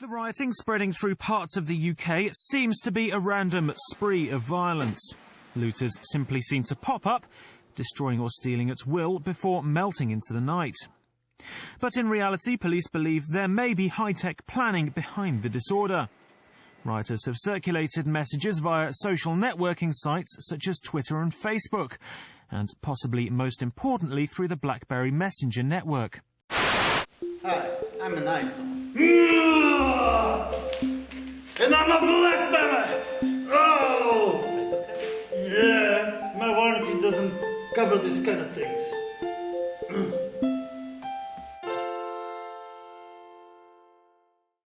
The rioting spreading through parts of the UK seems to be a random spree of violence. Looters simply seem to pop up, destroying or stealing at will before melting into the night. But in reality, police believe there may be high-tech planning behind the disorder. Rioters have circulated messages via social networking sites such as Twitter and Facebook, and possibly most importantly through the BlackBerry Messenger network. Hi, I'm an iPhone. Hmm. I'm a blackberry! Oh! Yeah, my warranty doesn't cover these kind of things. Mm.